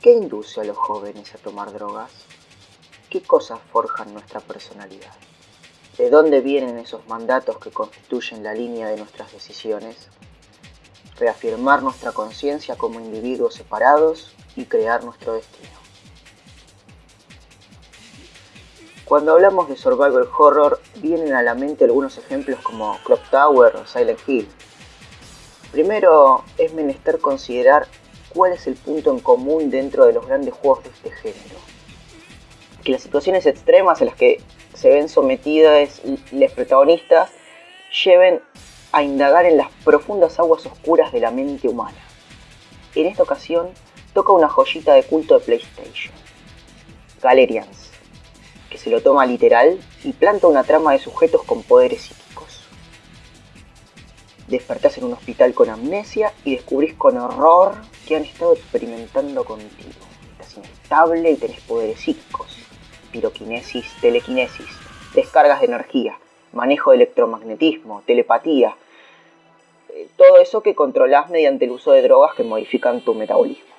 ¿Qué induce a los jóvenes a tomar drogas? ¿Qué cosas forjan nuestra personalidad? ¿De dónde vienen esos mandatos que constituyen la línea de nuestras decisiones? Reafirmar nuestra conciencia como individuos separados y crear nuestro destino. Cuando hablamos de survival horror, vienen a la mente algunos ejemplos como Clock Tower o Silent Hill, Primero, es menester considerar cuál es el punto en común dentro de los grandes juegos de este género. Que las situaciones extremas a las que se ven sometidas los protagonistas lleven a indagar en las profundas aguas oscuras de la mente humana. En esta ocasión toca una joyita de culto de PlayStation, Galerians que se lo toma literal y planta una trama de sujetos con poderes psíquicos. Despertás en un hospital con amnesia y descubrís con horror que han estado experimentando contigo. Estás inestable y tenés poderes psíquicos. Piroquinesis, telequinesis, descargas de energía, manejo de electromagnetismo, telepatía. Eh, todo eso que controlás mediante el uso de drogas que modifican tu metabolismo.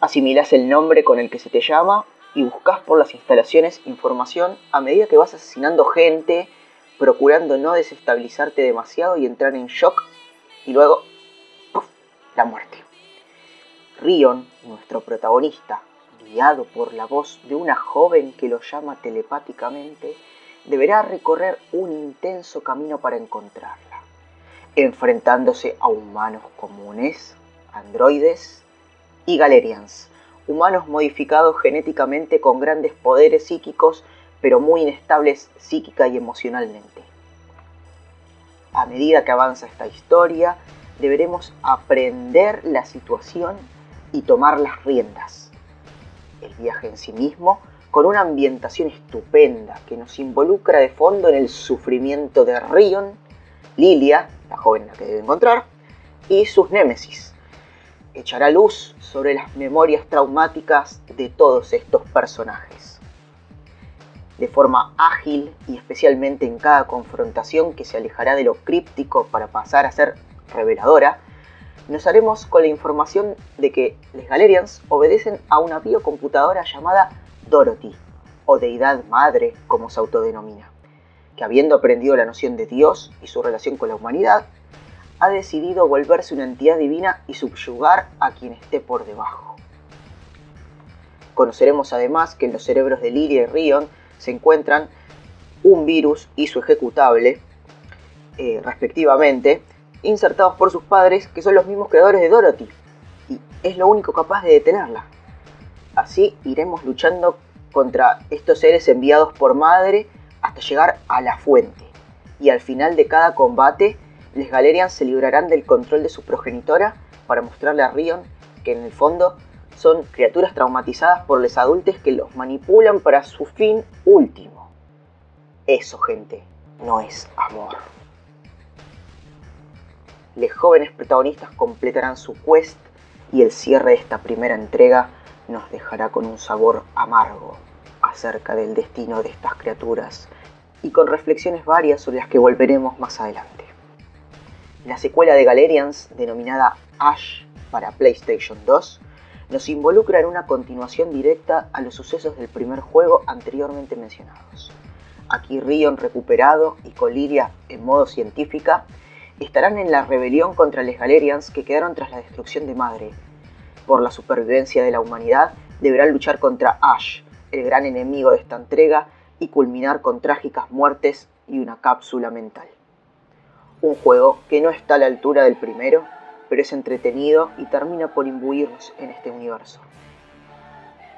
Asimilás el nombre con el que se te llama y buscas por las instalaciones información a medida que vas asesinando gente, procurando no desestabilizarte demasiado y entrar en shock y luego la muerte. Rion, nuestro protagonista, guiado por la voz de una joven que lo llama telepáticamente, deberá recorrer un intenso camino para encontrarla, enfrentándose a humanos comunes, androides y galerians, humanos modificados genéticamente con grandes poderes psíquicos, pero muy inestables psíquica y emocionalmente. A medida que avanza esta historia, deberemos aprender la situación y tomar las riendas. El viaje en sí mismo, con una ambientación estupenda que nos involucra de fondo en el sufrimiento de Rion, Lilia, la joven la que debe encontrar, y sus némesis, echará luz sobre las memorias traumáticas de todos estos personajes. De forma ágil y especialmente en cada confrontación que se alejará de lo críptico para pasar a ser reveladora, nos haremos con la información de que los Galerians obedecen a una biocomputadora llamada Dorothy, o deidad madre como se autodenomina, que habiendo aprendido la noción de Dios y su relación con la humanidad, ha decidido volverse una entidad divina y subyugar a quien esté por debajo. Conoceremos además que en los cerebros de Lilia y Rion se encuentran un virus y su ejecutable, eh, respectivamente, insertados por sus padres, que son los mismos creadores de Dorothy, y es lo único capaz de detenerla. Así iremos luchando contra estos seres enviados por madre hasta llegar a la fuente, y al final de cada combate les Galerians se librarán del control de su progenitora para mostrarle a Rion que en el fondo son criaturas traumatizadas por los adultos que los manipulan para su fin último. Eso, gente, no es amor. Los jóvenes protagonistas completarán su quest y el cierre de esta primera entrega nos dejará con un sabor amargo acerca del destino de estas criaturas y con reflexiones varias sobre las que volveremos más adelante. La secuela de Galerians, denominada Ash para PlayStation 2, nos involucra en una continuación directa a los sucesos del primer juego anteriormente mencionados. Aquí Rion recuperado y con Lilia en modo científica estarán en la rebelión contra los Galerians que quedaron tras la destrucción de Madre. Por la supervivencia de la humanidad deberán luchar contra Ash, el gran enemigo de esta entrega, y culminar con trágicas muertes y una cápsula mental. Un juego que no está a la altura del primero, pero es entretenido y termina por imbuirnos en este universo.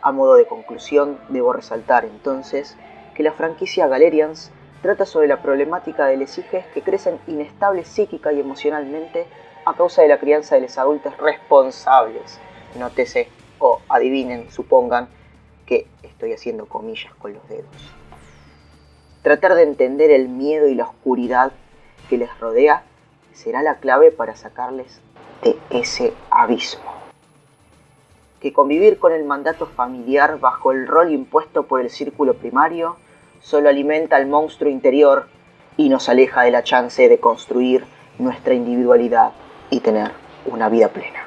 A modo de conclusión, debo resaltar entonces que la franquicia Galerians trata sobre la problemática de los hijos que crecen inestables psíquica y emocionalmente a causa de la crianza de los adultos responsables. Nótese o adivinen, supongan que estoy haciendo comillas con los dedos. Tratar de entender el miedo y la oscuridad que les rodea será la clave para sacarles de ese abismo. Que convivir con el mandato familiar bajo el rol impuesto por el círculo primario solo alimenta al monstruo interior y nos aleja de la chance de construir nuestra individualidad y tener una vida plena.